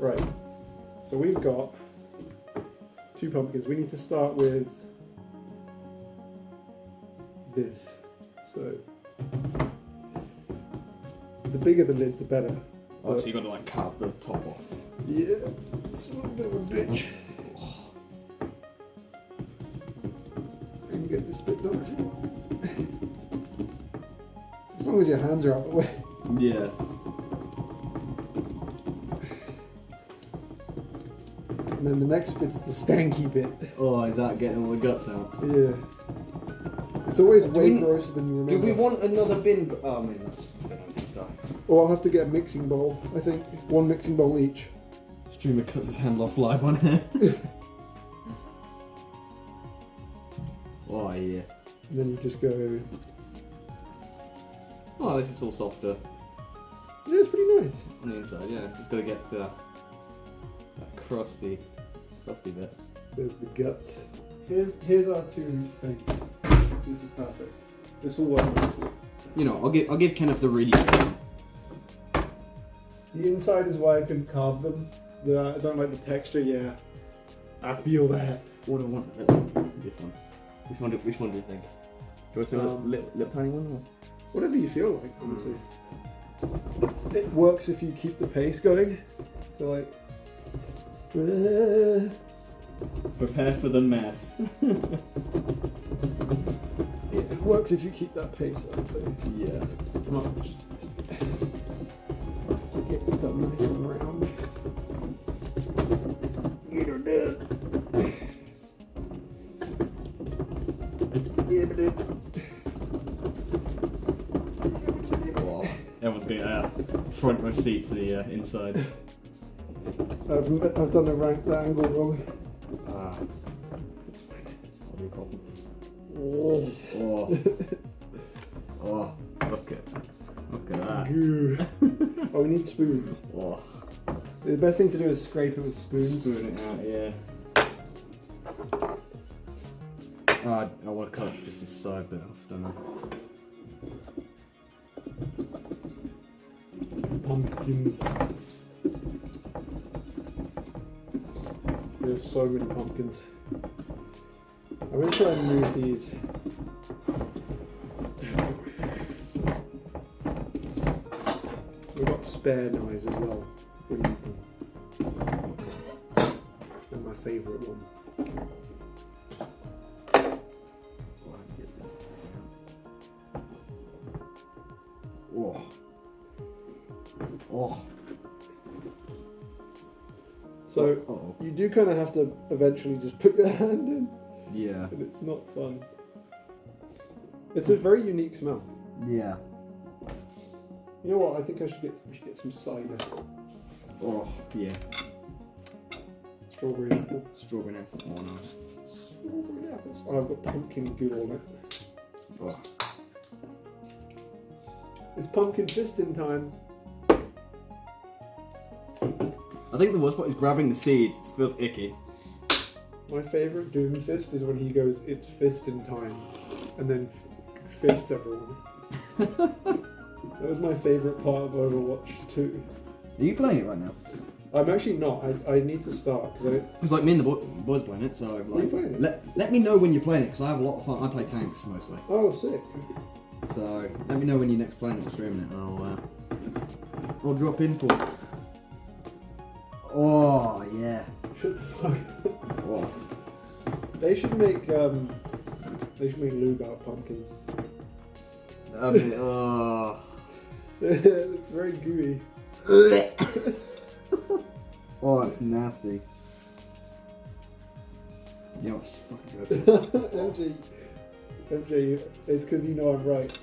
Right. So we've got two pumpkins. We need to start with this. So the bigger the lid, the better. Oh, so you got to like cut the top off. Yeah, it's a little bit of a bitch. And you get this bit done if you want. As long as your hands are out of the way. Yeah. And then the next bit's the stanky bit. Oh, is that getting all the guts out? Yeah. It's always way we- grosser than you remember. Do we want another bin? Oh, I mean, that's a bit empty. Or I'll have to get a mixing bowl. I think one mixing bowl each. Streamer cuts his hand off live on here. oh yeah. And then you just go. Oh, this is all softer Yeah, it's pretty nice. on the inside. Yeah, just gotta get the that crusty, crusty bit. There's the guts. Here's here's our two things. This is perfect. This will work nicely. You know, I'll give I'll give Kenneth the really. The inside is why I couldn't carve them. The, I don't like the texture. Yeah, I feel that. What do I want? This one. Which one? Do, which one do you think? Do you want a Um, little, little tiny one? Or? Whatever you feel like, honestly. It works if you keep the pace going. So like. uh, Prepare for the mess. It works if you keep that pace up. But yeah. Come on, just get it done nice and round. Get her done. Yeah, but it. Wow. Everyone's been uh, front row seat to the uh, inside. I've, I've done the rank the angle wrong. That. oh, we need spoons. Oh. The best thing to do is scrape it with spoons. Spoon it out, yeah. Ah, I want to cut just this side bit off, don't I? Pumpkins. There's so many pumpkins. I'm gonna try and move these. Spare knives as well. need them. And my favourite one. Oh, I can get this out. Oh. So Oh. you do kind of have to eventually just put your hand in, Yeah. and it's not fun. It's a very unique smell. Yeah. You know what? I think I should get we should get some cider. Oh, yeah. Strawberry apple. Strawberry apple. Oh, nice. Strawberry apples. Oh, I've got pumpkin goo on it. Oh. It's pumpkin fisting time. I think the worst part is grabbing the seeds. It feels icky. My favourite Doomfist is when he goes, "It's fisting time," and then f- fists everyone. that was my favourite part of Overwatch 2. Are you playing it right now? I'm actually not. I, I need to start because I Because like me and the boy, boys playing it, so Are you like, playing it? let let me know when you're playing it because I have a lot of fun. I play tanks mostly, oh sick. so let me know when you're next playing it or streaming it, and I'll uh, I'll drop in for. it. Oh, yeah. Shut the fuck. up. Oh. They should make um, they should make lube out of pumpkins. I mean, oh. it's very gooey. Oh, it's nasty. Yeah, it's fucking good. MJ, MJ, it's because you know I'm right.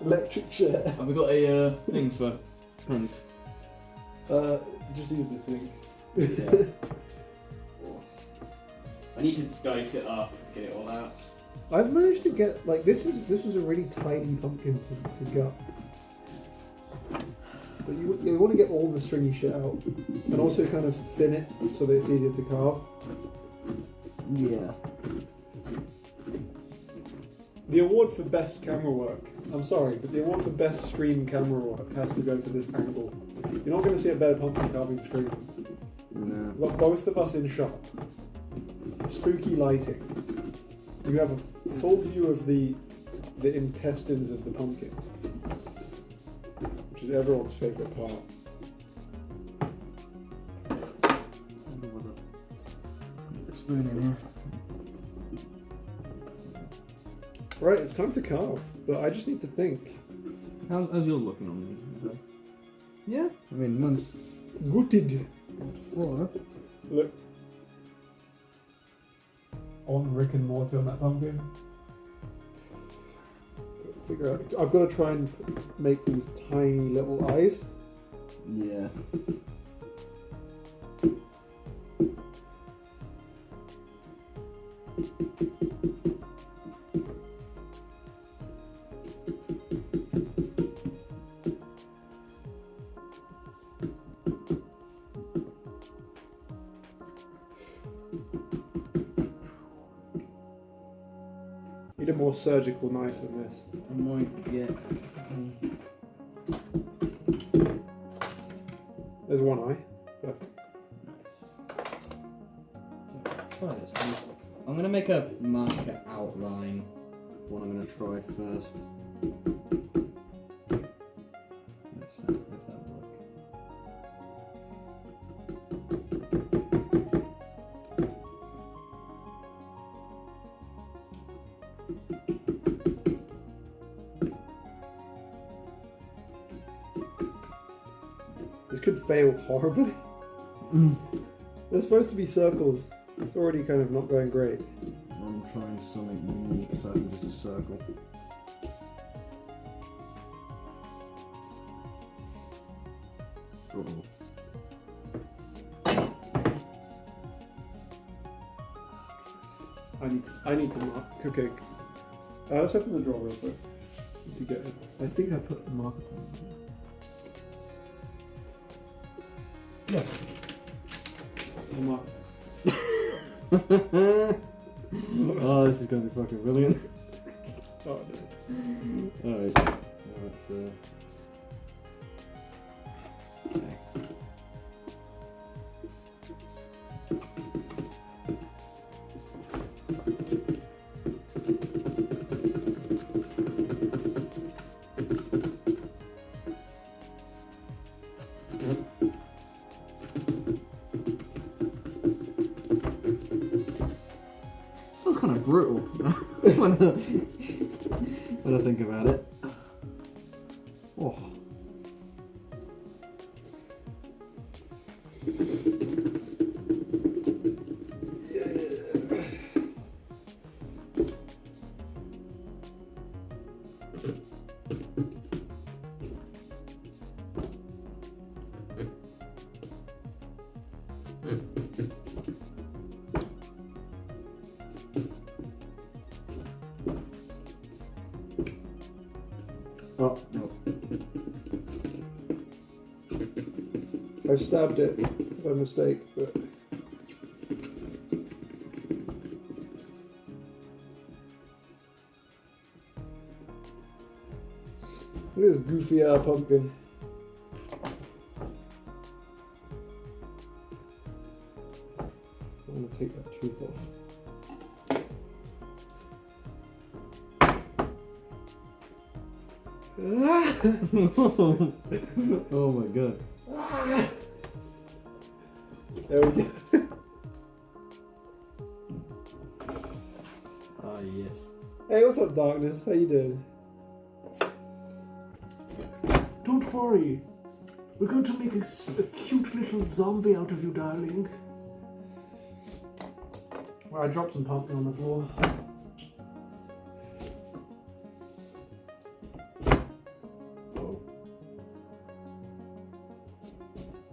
Electric chair. Have we got a uh, thing for pens? Uh, just use this thing. Yeah. I need to dice it up to get it all out. I've managed to get like this is this was a really tiny pumpkin to, to gut. But you, you want to get all the stringy shit out, and also kind of thin it so that it's easier to carve. Yeah. The award for best camera work. I'm sorry, but the award for best stream camera work has to go to this angle. You're not going to see a better pumpkin carving stream. No. We've got both of us in shop. Spooky lighting. You have a full view of the the intestines of the pumpkin, which is everyone's favorite part. Spoon in here. Right, it's time to carve, but I just need to think. How's, how's your looking on me? Yeah. I mean, mine's Gutted. four. Look. On Rick and Morty on that pumpkin. Figure out. I've got to try and make these tiny little eyes. Yeah. More surgical knife than this. I might get. There's one eye. Perfect. Try this. I'm gonna make a marker outline. What I'm gonna try first. This could fail horribly. Mm. They're supposed to be circles. It's already kind of not going great. I'm trying something unique aside from just a circle. Uh-oh. I need to, I need to mark. Okay. Uh, let's open the drawer real quick. To get it. I think I put the marker there. Yeah. I'll mark. oh, this is gonna be fucking brilliant. When, I, when I think about it. Oh. Oh, no. I stabbed it by mistake, but. Look at this goofy ass pumpkin. I'm gonna take that tooth off. oh my god. There we go. Ah, yes. Hey, what's up, darkness? How you doing? Don't worry. We're going to make a cute little zombie out of you, darling. Well, I dropped some pumpkin on the floor.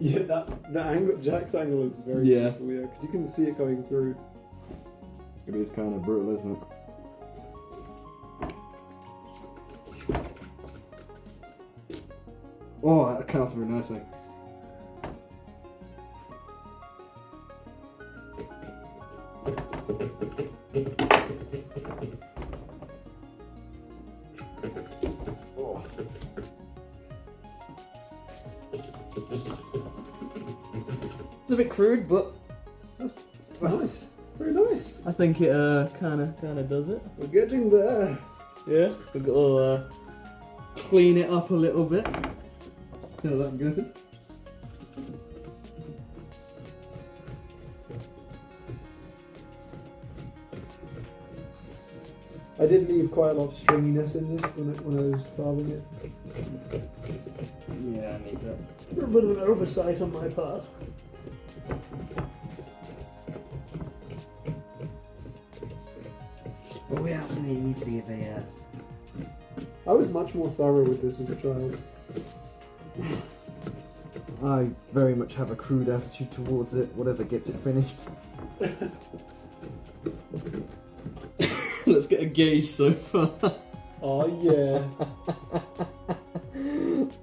Yeah, that the angle, Jack's angle is very Yeah. brutal, yeah, because you can see it going through. It is kind of brutal, isn't it? Oh, that came off very nicely. Crude, but that's Nice. Very nice. I think it uh kind of kind of does it. We're getting there. Yeah, we've got to uh, clean it up a little bit. How that goes. I did leave quite a lot of stringiness in this when I, when I was carving it. Yeah, I need to. A bit of an oversight on my part. But we also need, need to be a uh, I was much more thorough with this as a child. I very much have a crude attitude towards it, whatever gets it finished. Let's get a gauge so far. Oh yeah.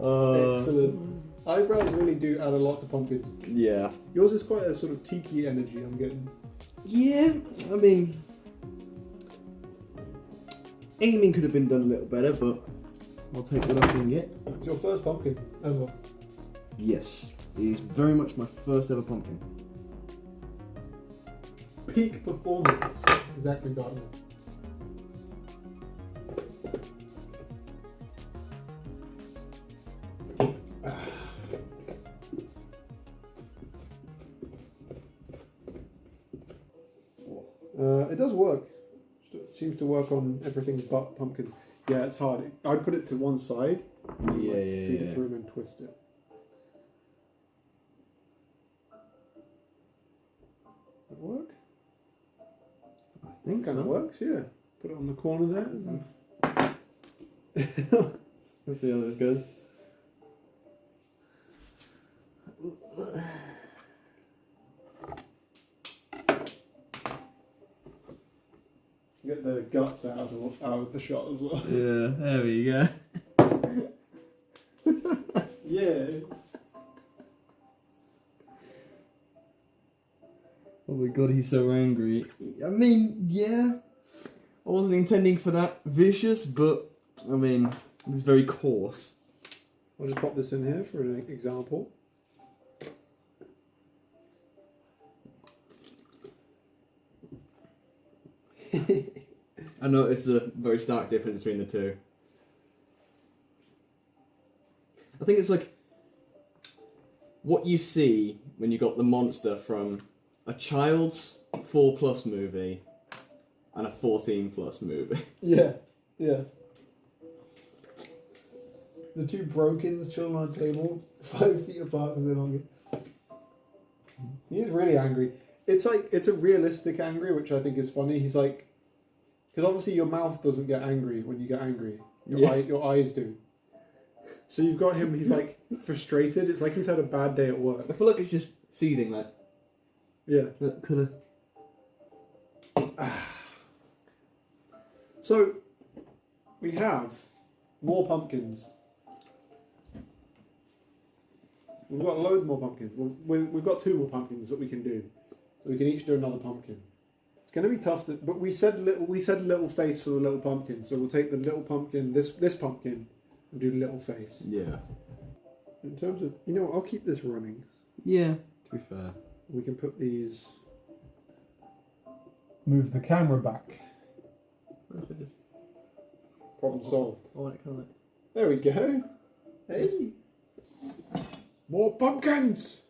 Uh, Excellent. Eyebrows really do add a lot to pumpkins. Yeah. Yours is quite a sort of tiki energy I'm getting. Yeah, I mean, aiming could have been done a little better, but I'll take what I can get. It's your first pumpkin ever. Yes, it is very much my first ever pumpkin. Peak performance. Exactly darkness. Uh, it does work. Seems to work on everything but pumpkins. Yeah, it's hard. I'd put it to one side. and, Yeah, like, yeah, feed yeah. it through and then twist it. That work? I think Kind of so. works, yeah. Put it on the corner there. Let's see how this goes. Get the guts out of the, out of the shot as well. Yeah, there we go. Yeah. Oh my god, he's so angry. I mean, yeah, I wasn't intending for that vicious, but I mean, it's very coarse. I'll just pop this in here for an example. I noticed a very stark difference between the two. I think it's like what you see when you got the monster from a child's 4 plus movie and a 14 plus movie. Yeah, yeah. The two brokens chilling on a table, five feet apart because they're not good. He's really angry. It's like it's a realistic angry, which I think is funny. He's like, because obviously your mouth doesn't get angry when you get angry. Your Yeah. eye, your eyes do. So you've got him. He's like frustrated. It's like he's had a bad day at work. I feel like it's just seething like Yeah. that could have. So we have more pumpkins. We've got loads more pumpkins. We've, we've got two more pumpkins that we can do, so we can each do another pumpkin. It's going to be tough to, but we said little. We said little face for the little pumpkin, so we'll take the little pumpkin, this this pumpkin, and do little face. Yeah. In terms of, you know, I'll keep this running. Yeah, to be fair. We can put these. Move the camera back. Just, Problem solved. I like, I. There we go. Hey. More pumpkins.